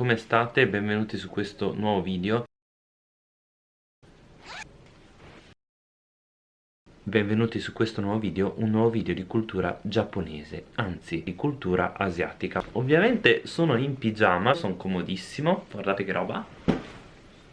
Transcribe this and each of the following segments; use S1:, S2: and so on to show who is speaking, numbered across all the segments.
S1: come state? Benvenuti su questo nuovo video. Benvenuti su questo nuovo video, un nuovo video di cultura giapponese, anzi di cultura asiatica. Ovviamente sono in pigiama, sono comodissimo, guardate che roba.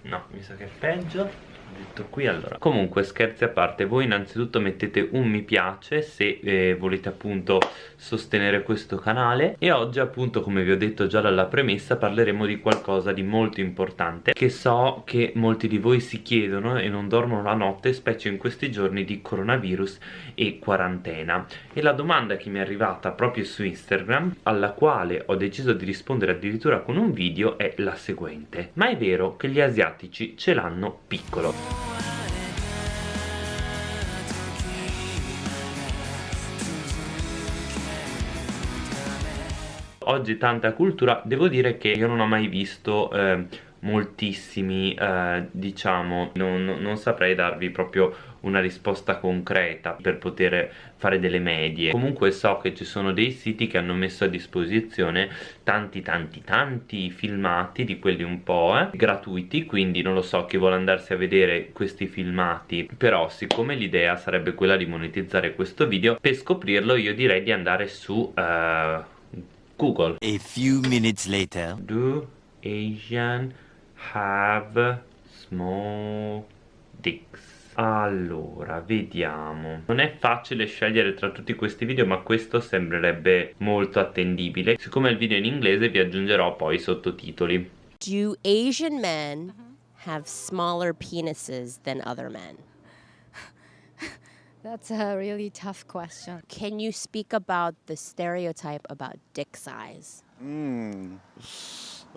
S1: No, mi sa che è peggio detto qui allora comunque scherzi a parte voi innanzitutto mettete un mi piace se eh, volete appunto sostenere questo canale. E oggi appunto come vi ho detto già dalla premessa parleremo di qualcosa di molto importante che so che molti di voi si chiedono e non dormono la notte specie in questi giorni di coronavirus e quarantena. E la domanda che mi è arrivata proprio su Instagram alla quale ho deciso di rispondere addirittura con un video è la seguente. Ma è vero che gli asiatici ce l'hanno piccolo oggi tanta cultura devo dire che io non ho mai visto eh, moltissimi eh, diciamo non, non, saprei darvi proprio una risposta concreta per poter fare delle medie. Comunque so che ci sono dei siti che hanno messo a disposizione tanti tanti tanti filmati di quelli un po' eh, gratuiti quindi non lo so chi vuole andarsi a vedere questi filmati. Però siccome l'idea sarebbe quella di monetizzare questo video per scoprirlo io direi di andare su uh, Google.
S2: A few minutes later.
S1: Do Asian have small dicks allora, vediamo Non è facile scegliere tra tutti questi video ma questo sembrerebbe molto attendibile Siccome il video è in inglese vi aggiungerò poi i sottotitoli
S3: Do Asian men have smaller penises than other men?
S4: That's a really tough question.
S3: Can you speak about the stereotype about dick size?
S5: Mm.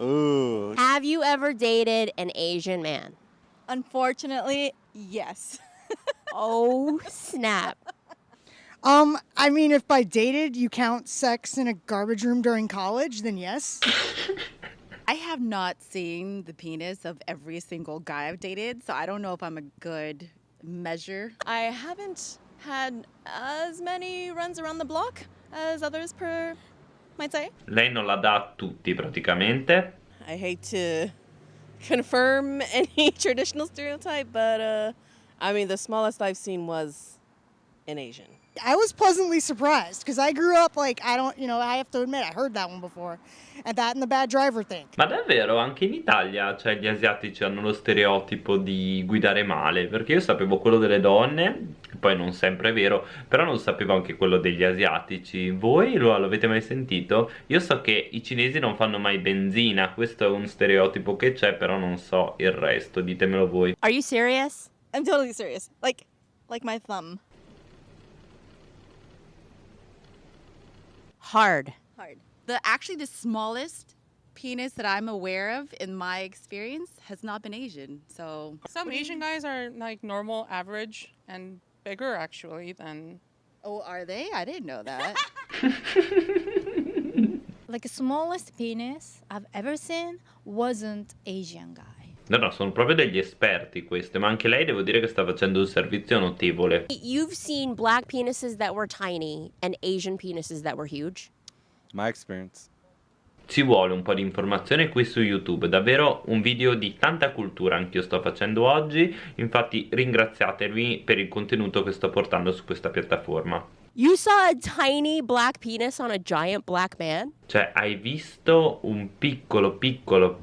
S5: Ooh.
S3: Have you ever dated an Asian man?
S6: Unfortunately, yes.
S3: oh, snap.
S7: Um, I mean, if by dated you count sex in a garbage room during college, then yes.
S6: I have not seen the penis of every single guy I've dated, so I don't know if I'm a good measure.
S8: I haven't had as many runs around the block as others per might say.
S1: Lei non la dà a tutti praticamente.
S8: I hate to confirm any traditional stereotype, but uh, I mean, the smallest I've seen was an Asian.
S7: I was pleasantly surprised because I grew up like I don't, you know, I have to admit I heard that one before, and that and the bad driver thing.
S1: Ma davvero anche in Italia, cioè gli asiatici hanno lo stereotipo di guidare male, perché io sapevo quello delle donne, poi non sempre è vero, però non sapevo anche quello degli asiatici. Voi lo avete mai sentito? Io so che i cinesi non fanno mai benzina, questo è un stereotipo che c'è, però non so il resto, ditemelo voi.
S3: Are you serious?
S6: I'm totally serious. Like like my thumb.
S3: Hard.
S6: Hard. The actually the smallest penis that I'm aware of in my experience has not been Asian. So
S9: some Asian guys are like normal, average, and bigger actually than.
S6: Oh, are they? I didn't know that.
S4: like the smallest penis I've ever seen wasn't Asian guy.
S1: No, no, sono proprio degli esperti queste, ma anche lei devo dire che sta facendo un servizio notevole.
S3: You've seen black penises that were tiny and Asian penises that were huge?
S5: My experience.
S1: Ci vuole un po' di informazione qui su YouTube, davvero un video di tanta cultura anche io sto facendo oggi, infatti ringraziatevi per il contenuto che sto portando su questa piattaforma.
S3: You saw a tiny black penis on a giant black man?
S1: Cioè, hai visto un piccolo piccolo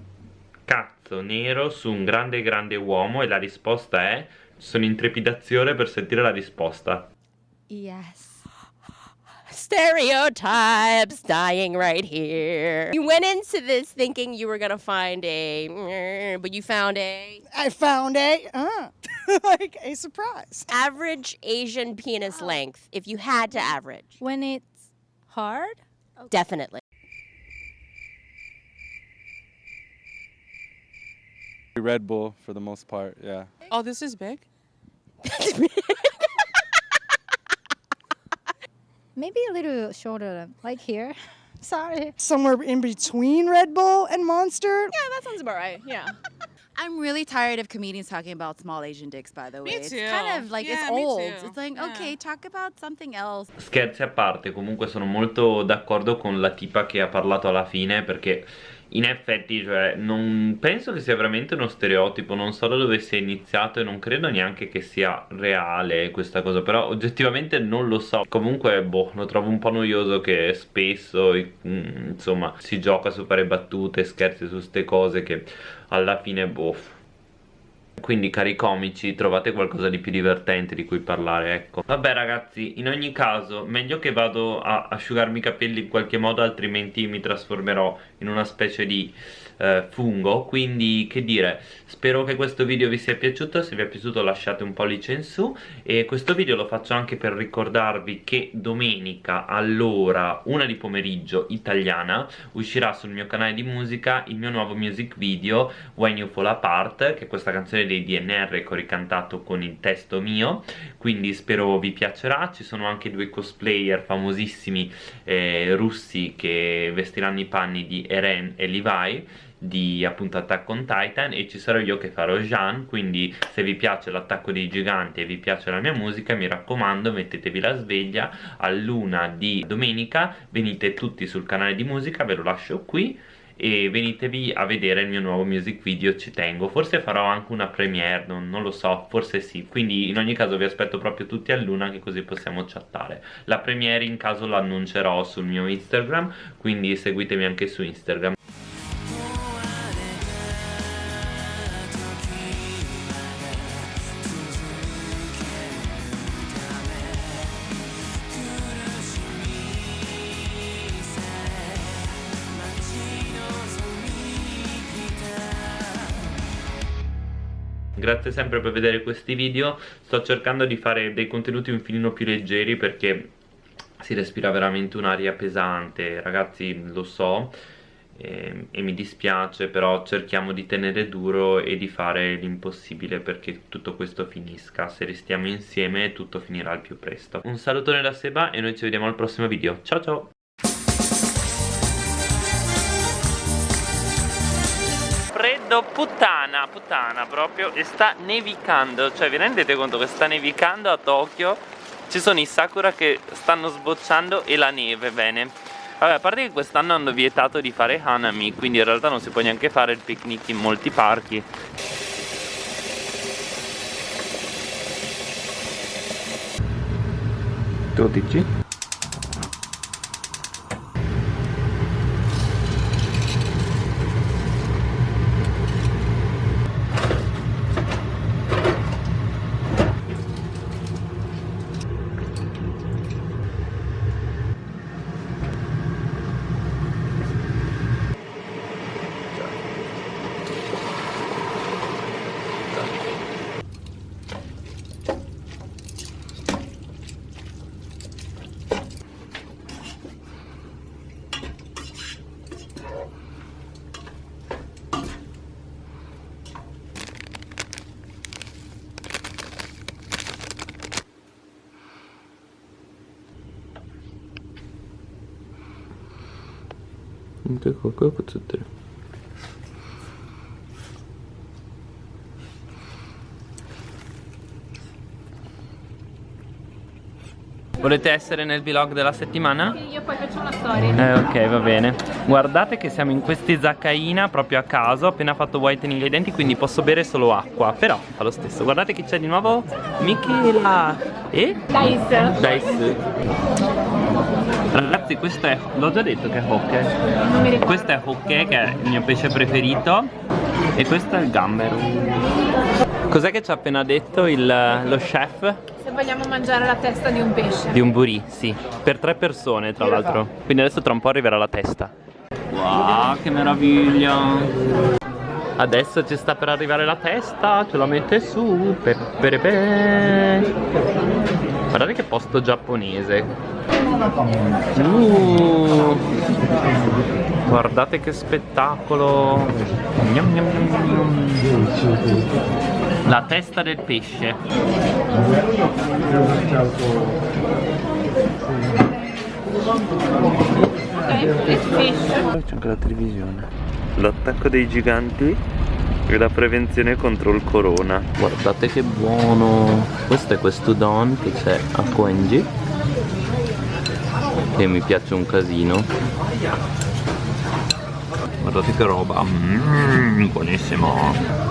S1: cazzo nero su un grande grande uomo e la risposta è sono in trepidazione per sentire la risposta.
S4: Yes.
S3: Stereotypes dying right here. You went into this thinking you were gonna find a, but you found a.
S7: I found a, uh, like a surprise.
S3: Average Asian penis length, if you had to average.
S4: When it's hard?
S3: Okay. Definitely.
S5: Red Bull for the most part, yeah.
S9: Oh, this is big?
S4: Maybe a little shorter, like here. Sorry.
S7: Somewhere in between Red Bull and Monster?
S8: Yeah, that sounds about right. Yeah.
S6: I'm really tired of comedians talking about small Asian dicks, by the way.
S9: Me too.
S6: It's kind of like,
S9: yeah,
S6: it's old. It's like,
S9: yeah.
S6: okay, talk about something else.
S1: Scherzi a parte, comunque sono molto d'accordo con la tipa che ha parlato alla fine perché in effetti cioè non penso che sia veramente uno stereotipo non so da dove sia iniziato e non credo neanche che sia reale questa cosa però oggettivamente non lo so. Comunque boh lo trovo un po' noioso che spesso mm, insomma si gioca su fare battute scherzi su ste cose che alla fine boh quindi cari comici trovate qualcosa di più divertente di cui parlare ecco. Vabbè ragazzi in ogni caso meglio che vado a asciugarmi i capelli in qualche modo altrimenti mi trasformerò in una specie di eh, fungo quindi che dire spero che questo video vi sia piaciuto se vi è piaciuto lasciate un pollice in su e questo video lo faccio anche per ricordarvi che domenica all'ora una di pomeriggio italiana uscirà sul mio canale di musica il mio nuovo music video When You Fall Apart che è questa canzone dei DNR che ho ricantato con il testo mio quindi spero vi piacerà. Ci sono anche due cosplayer famosissimi eh, russi che vestiranno i panni di Eren e Levi di appunto Attack on Titan e ci sarò io che farò Jean quindi se vi piace l'attacco dei giganti e vi piace la mia musica mi raccomando mettetevi la sveglia a luna di domenica venite tutti sul canale di musica ve lo lascio qui e venitevi a vedere il mio nuovo music video ci tengo. Forse farò anche una premiere non, non, lo so forse sì. Quindi in ogni caso vi aspetto proprio tutti a luna che così possiamo chattare. La premiere in caso l'annuncerò sul mio instagram quindi seguitemi anche su instagram grazie sempre per vedere questi video. Sto cercando di fare dei contenuti un filino più leggeri perché si respira veramente un'aria pesante. Ragazzi lo so e, e, mi dispiace però cerchiamo di tenere duro e di fare l'impossibile perché tutto questo finisca. Se restiamo insieme tutto finirà al più presto. Un salutone da Seba e noi ci vediamo al prossimo video. Ciao ciao puttana, puttana proprio e sta nevicando, cioè vi rendete conto che sta nevicando a Tokyo? Ci sono i sakura che stanno sbocciando e la neve, bene. Vabbè, a parte che quest'anno hanno vietato di fare Hanami, quindi in realtà non si può neanche fare il picnic in molti parchi. Tu? 結構かっこよく映ってる Volete essere nel vlog della settimana?
S10: Sì, io poi faccio una storia.
S1: Eh, ok, va bene. Guardate che siamo in questi zaccaina proprio a caso. Ho appena fatto whitening ai denti, quindi posso bere solo acqua. Però fa lo stesso. Guardate che c'è di nuovo. Michela. E?
S10: Dice.
S1: Dice. Ragazzi questo è, l'ho già detto che è hokke Questo è hokke che è il mio pesce preferito. E questo è il gambero. Cos'è che ci ha appena detto il, lo chef?
S10: Se vogliamo mangiare la testa di un pesce.
S1: Di un burì, sì. Per tre persone tra l'altro. Quindi adesso tra un po' arriverà la testa. Wow, che meraviglia. Adesso ci sta per arrivare la testa Ce la mette su pe, pe, pe. Guardate che posto giapponese. Uh, guardate che spettacolo. Gnam, gnam, gnam, La testa del pesce. C'è anche la televisione. L'attacco dei giganti e la prevenzione contro il corona. Guardate che buono. Questo è questo don che c'è a Koenji che mi piace un casino. Guardate guardate che roba. Mmm, buonissimo